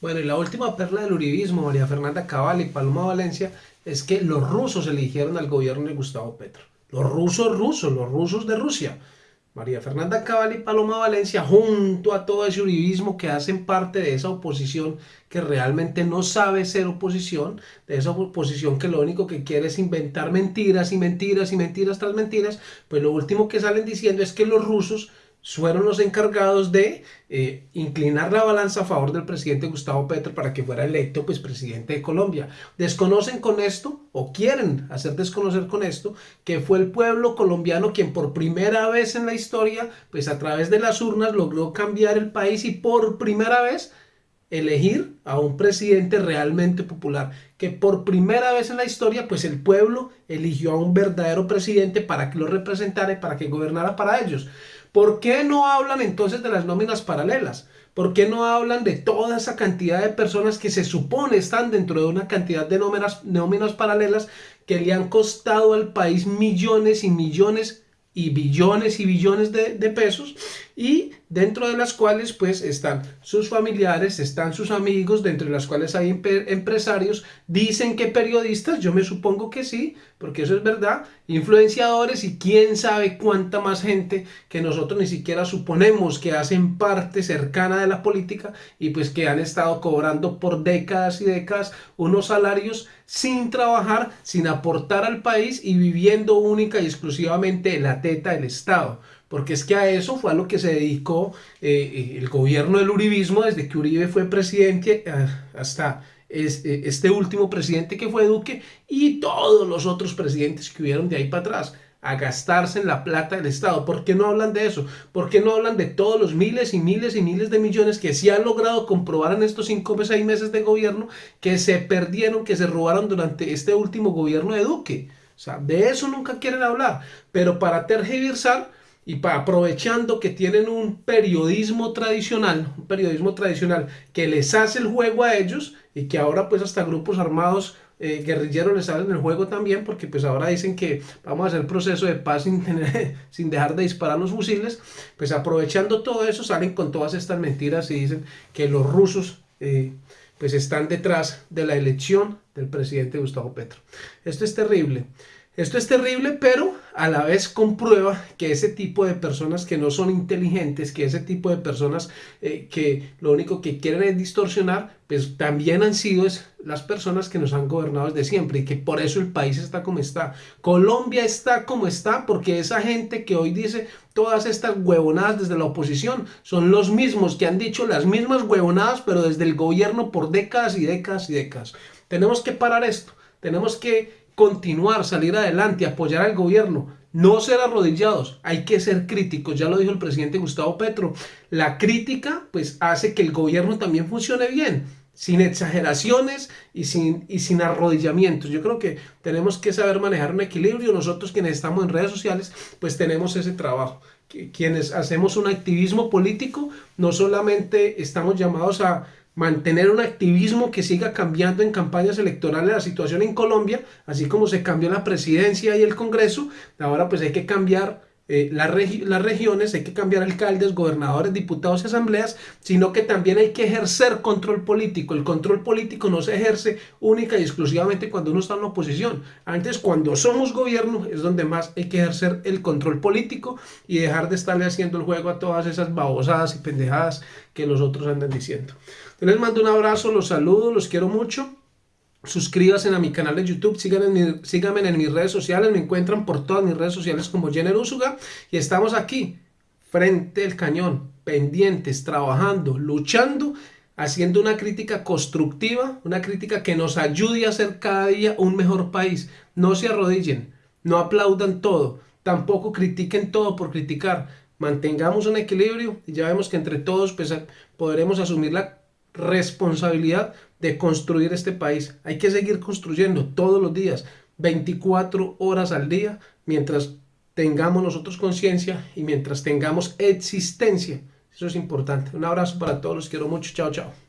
Bueno, y la última perla del uribismo, María Fernanda Cabal y Paloma Valencia, es que los rusos eligieron al gobierno de Gustavo Petro. Los rusos rusos, los rusos de Rusia. María Fernanda Cabal y Paloma Valencia, junto a todo ese uribismo que hacen parte de esa oposición que realmente no sabe ser oposición, de esa oposición que lo único que quiere es inventar mentiras y mentiras y mentiras tras mentiras, pues lo último que salen diciendo es que los rusos fueron los encargados de eh, inclinar la balanza a favor del presidente Gustavo Petro para que fuera electo pues presidente de Colombia. Desconocen con esto o quieren hacer desconocer con esto que fue el pueblo colombiano quien por primera vez en la historia pues a través de las urnas logró cambiar el país y por primera vez elegir a un presidente realmente popular, que por primera vez en la historia, pues el pueblo eligió a un verdadero presidente para que lo representara y para que gobernara para ellos. ¿Por qué no hablan entonces de las nóminas paralelas? ¿Por qué no hablan de toda esa cantidad de personas que se supone están dentro de una cantidad de nóminas, nóminas paralelas que le han costado al país millones y millones y billones y billones de, de pesos y dentro de las cuales pues están sus familiares, están sus amigos, dentro de las cuales hay empresarios, dicen que periodistas, yo me supongo que sí, porque eso es verdad, influenciadores y quién sabe cuánta más gente que nosotros ni siquiera suponemos que hacen parte cercana de la política y pues que han estado cobrando por décadas y décadas unos salarios sin trabajar, sin aportar al país y viviendo única y exclusivamente en la teta del Estado porque es que a eso fue a lo que se dedicó eh, eh, el gobierno del uribismo desde que Uribe fue presidente eh, hasta este último presidente que fue Duque y todos los otros presidentes que hubieron de ahí para atrás a gastarse en la plata del Estado. ¿Por qué no hablan de eso? ¿Por qué no hablan de todos los miles y miles y miles de millones que sí han logrado comprobar en estos cinco o seis meses de gobierno que se perdieron, que se robaron durante este último gobierno de Duque? O sea, de eso nunca quieren hablar. Pero para tergiversar y aprovechando que tienen un periodismo tradicional, un periodismo tradicional que les hace el juego a ellos y que ahora pues hasta grupos armados eh, guerrilleros les hacen el juego también porque pues ahora dicen que vamos a hacer proceso de paz sin, sin dejar de disparar los fusiles, pues aprovechando todo eso salen con todas estas mentiras y dicen que los rusos eh, pues están detrás de la elección del presidente Gustavo Petro. Esto es terrible. Esto es terrible, pero a la vez comprueba que ese tipo de personas que no son inteligentes, que ese tipo de personas eh, que lo único que quieren es distorsionar, pues también han sido las personas que nos han gobernado desde siempre y que por eso el país está como está. Colombia está como está porque esa gente que hoy dice todas estas huevonadas desde la oposición son los mismos que han dicho las mismas huevonadas, pero desde el gobierno por décadas y décadas y décadas. Tenemos que parar esto. Tenemos que continuar, salir adelante, apoyar al gobierno, no ser arrodillados, hay que ser críticos, ya lo dijo el presidente Gustavo Petro, la crítica pues hace que el gobierno también funcione bien, sin exageraciones y sin, y sin arrodillamientos. Yo creo que tenemos que saber manejar un equilibrio, nosotros quienes estamos en redes sociales pues tenemos ese trabajo, quienes hacemos un activismo político no solamente estamos llamados a mantener un activismo que siga cambiando en campañas electorales la situación en Colombia, así como se cambió la presidencia y el Congreso, ahora pues hay que cambiar eh, las, las regiones, hay que cambiar alcaldes, gobernadores, diputados y asambleas, sino que también hay que ejercer control político. El control político no se ejerce única y exclusivamente cuando uno está en la oposición. Antes, cuando somos gobierno, es donde más hay que ejercer el control político y dejar de estarle haciendo el juego a todas esas babosadas y pendejadas que los otros andan diciendo. les mando un abrazo, los saludo, los quiero mucho suscríbanse a mi canal de YouTube, síganme, en mis redes sociales, me encuentran por todas mis redes sociales como Jenner Usuga y estamos aquí, frente al cañón, pendientes, trabajando, luchando, haciendo una crítica constructiva, una crítica que nos ayude a ser cada día un mejor país. No se arrodillen, no aplaudan todo, tampoco critiquen todo por criticar, mantengamos un equilibrio y ya vemos que entre todos pues, podremos asumir la responsabilidad de construir este país. Hay que seguir construyendo todos los días, 24 horas al día, mientras tengamos nosotros conciencia y mientras tengamos existencia. Eso es importante. Un abrazo para todos, los quiero mucho. Chao, chao.